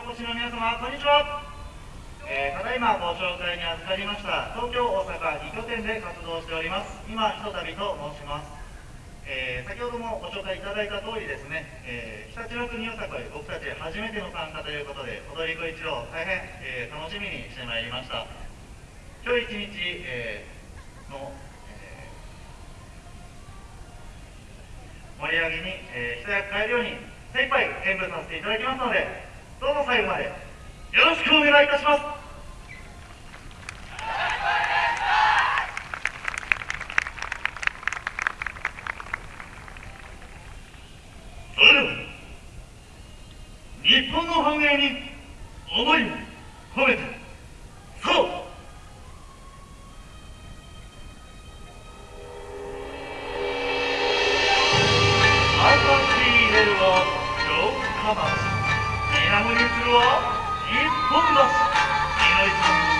お越しの皆様こんにちは、えー、ただいまご紹介に預かりました東京大阪2拠点で活動しております今ひとたびと申します。えー、先ほどもご紹介いただいた通りですね、えー、常陸の国よさこい僕たち初めての参加ということで踊り子一郎大変、えー、楽しみにしてまいりました。今日一日、えの、え盛り上げに、えー、一役変えるように精一杯演舞させていただきますのでどうぞ最後まで。よろしくお願いいたします。日本の繁栄に思いを込めてそう。水面にするは一本橋祈り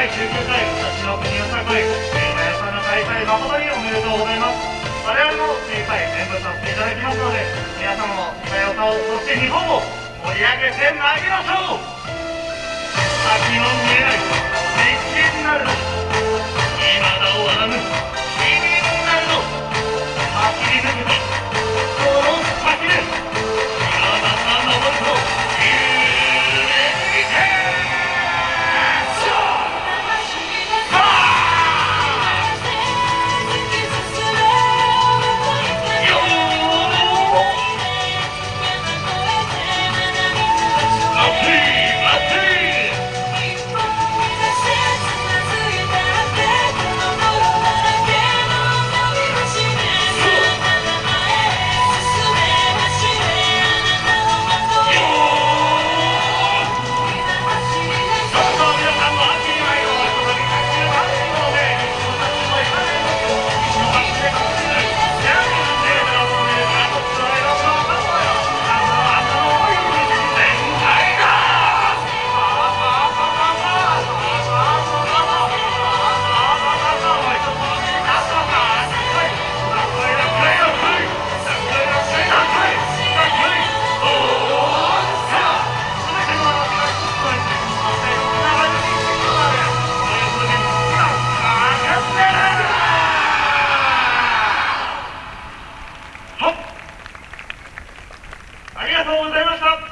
第19回私の国の会馬屋さんの開催誠におめでとうござい。ます我々も精一杯演舞させていただきますので皆様の多様さをそして日本を盛り上げてまいりましょう先の見えない実験なるありがとうございました。